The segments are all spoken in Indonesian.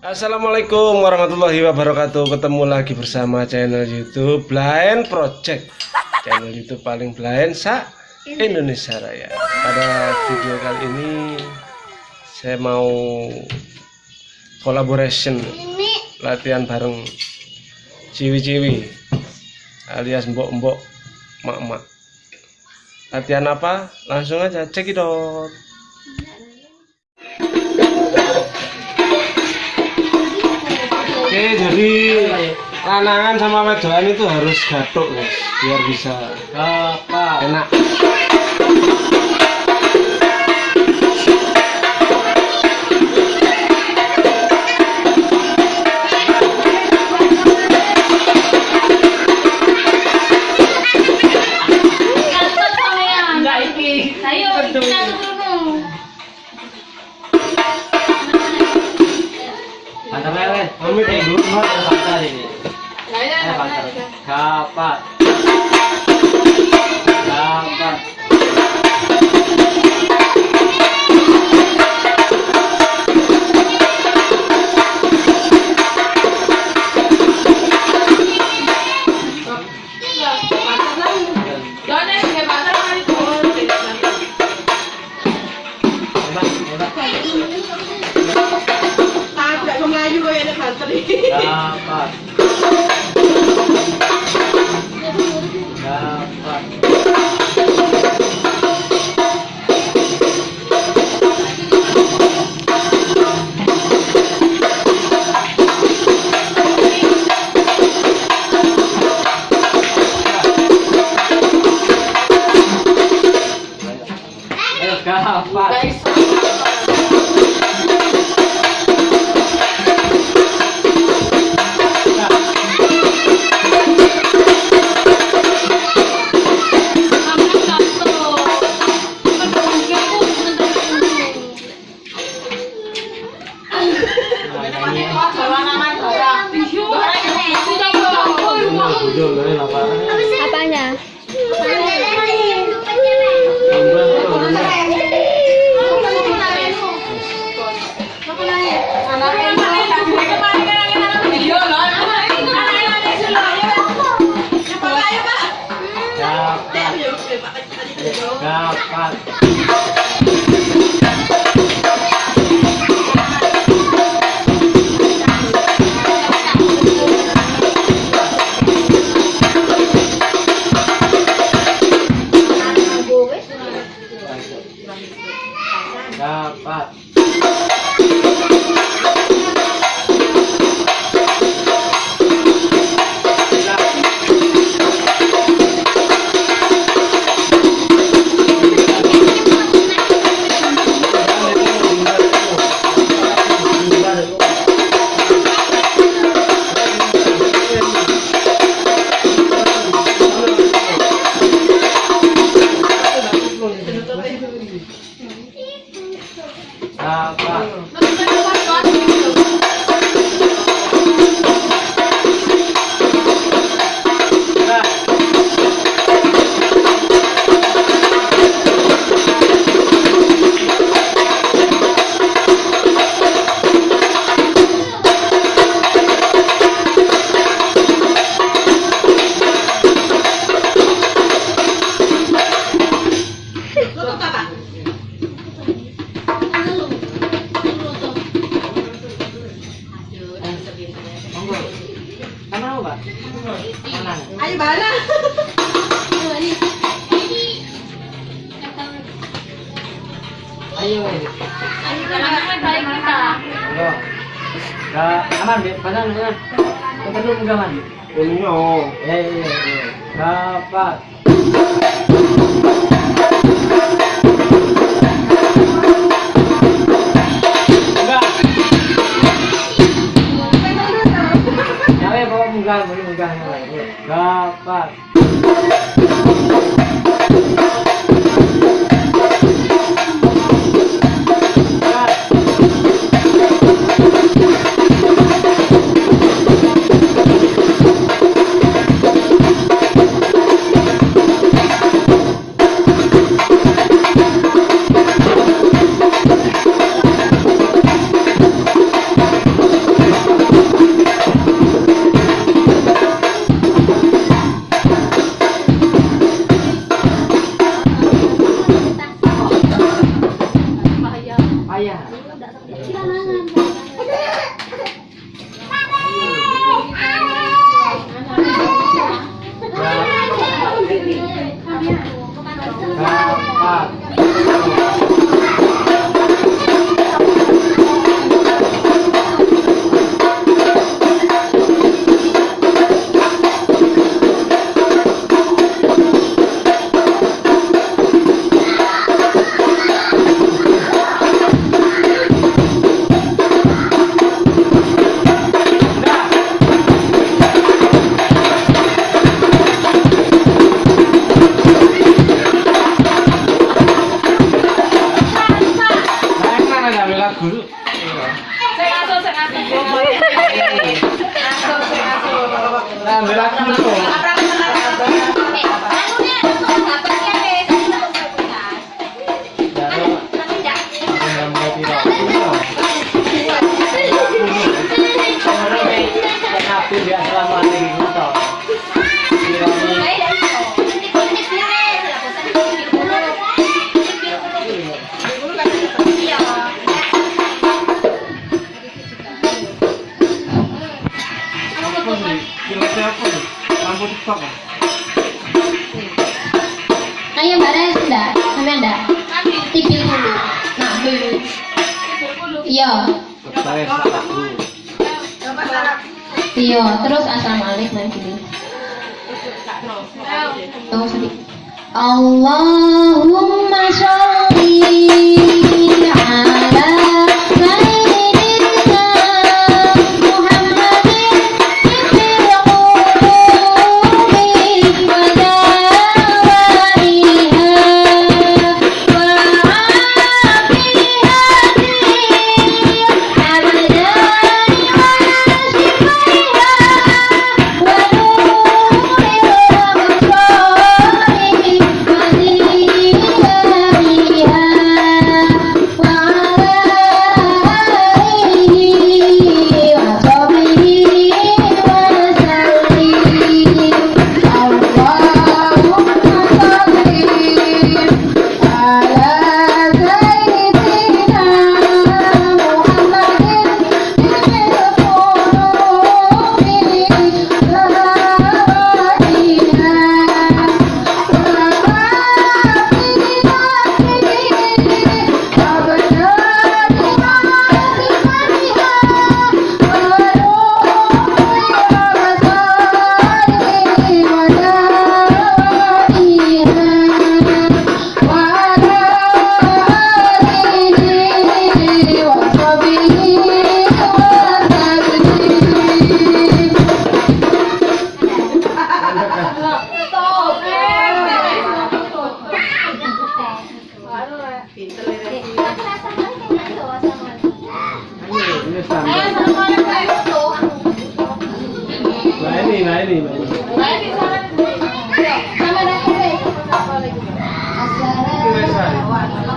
Assalamualaikum warahmatullahi wabarakatuh. Ketemu lagi bersama channel youtube Blind Project. Channel youtube paling blind sa Indonesia Raya. Pada video kali ini Saya mau Collaboration Latihan bareng Ciwi-ciwi Alias mbok-mbok Mak-mak. Latihan apa? Langsung aja cekidot Oke, jadi lanangan sama wedoan itu harus gatuk, guys, biar bisa apa enak. Ayo, kita dulu. Mantap lele Amit, eh Ibu. dulu mau pantar ini eh 啊，看。Ayo balas. Ayo. Ayo aman deh, padahal ya. Kita dulu enggak mandi. Ini oh. ya. dapat. lugar, no mesmo. Iya. Terus asal malik lagi. Allahumma sholli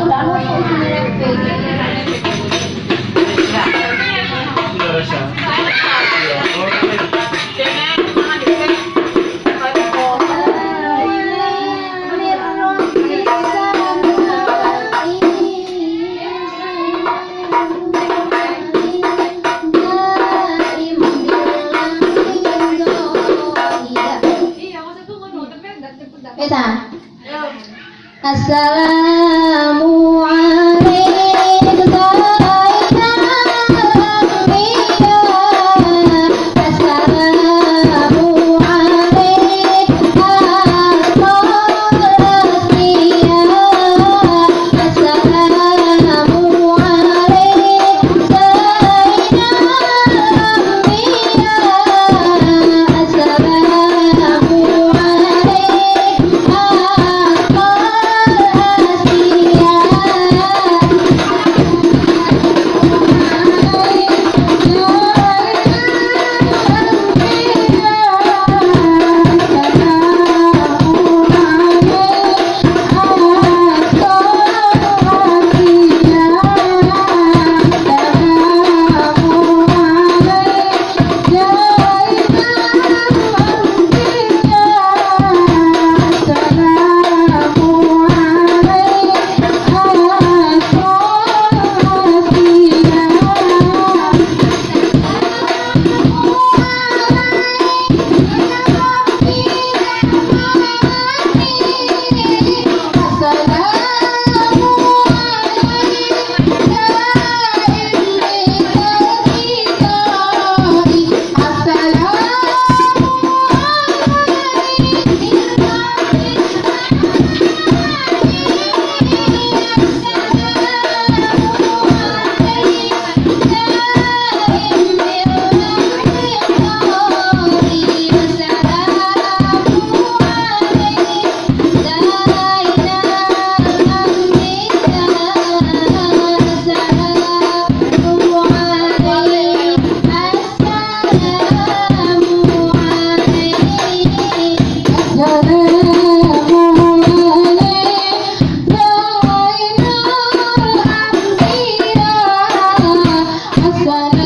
Assalamualaikum. Assalamualaikum.